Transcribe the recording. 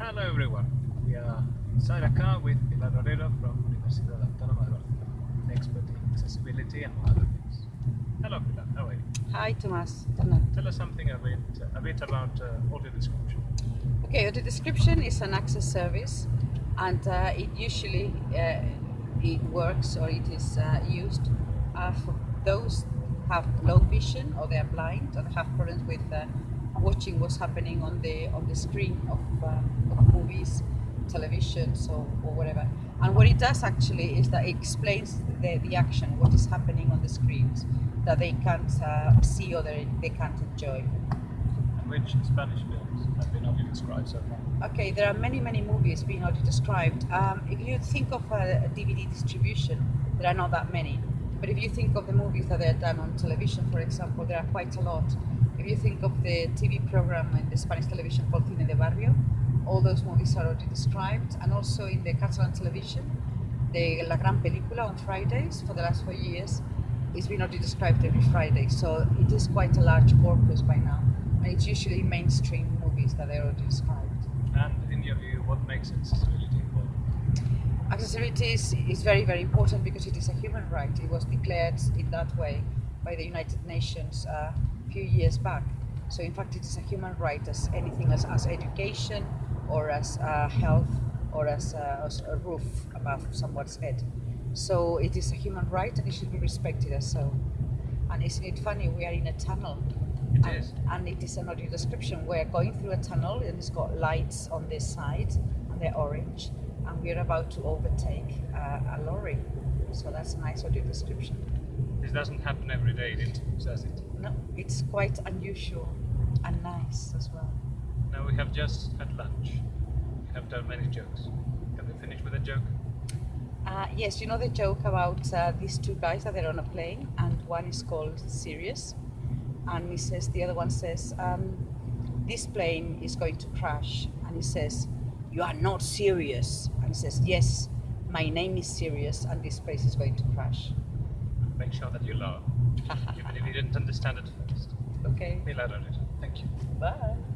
Hello everyone. We are inside a car with Pilar Orero from Universidad Autónoma de Barcelona, expert in accessibility and other things. Hello Pilar, how are you? Hi, Thomas. Tell us something a bit, a bit about uh, audio description. Okay, the description is an access service, and uh, it usually uh, it works or it is uh, used uh, for those have low vision or they are blind or have problems with uh, watching what's happening on the on the screen of, uh, of movies, television, so or whatever. And what it does actually is that it explains the, the action, what is happening on the screens that they can't uh, see or they, they can't enjoy. And which Spanish films have been audio described so far? Okay, there are many, many movies being audio described. Um, if you think of a, a, DVD distribution, there are not that many. But if you think of the movies that are done on television, for example, there are quite a lot. If you think of the TV program in the Spanish television called Cine de Barrio, all those movies are already described. And also in the Catalan television, the La Gran Película on Fridays for the last four years, it's been already described every Friday. So it is quite a large corpus by now. And it's usually mainstream movies that are already described. And in your view, what makes accessibility? Accessibility is, is very, very important because it is a human right. It was declared in that way by the United Nations uh, a few years back. So in fact, it is a human right as anything as, as education or as uh, health or as, uh, as a roof above someone's head. So it is a human right and it should be respected as so. And isn't it funny? We are in a tunnel. It and, is. and it is an audio description. We're going through a tunnel and it's got lights on this side and they're orange. And we're about to overtake uh, a lorry. So that's a nice audio description. This doesn't happen every day does it? No, it's quite unusual and nice as well. Now we have just had lunch. We have done many jokes. Can we finish with a joke? Uh, yes, you know the joke about uh, these two guys that they're on a plane, and one is called Sirius, and he says the other one says, um, "This plane is going to crash," and he says, "You are not serious," and he says, "Yes, my name is serious and this place is going to crash." Make sure that you laugh, even if you didn't understand it first. Okay. Pilar Orero, thank you. Bye.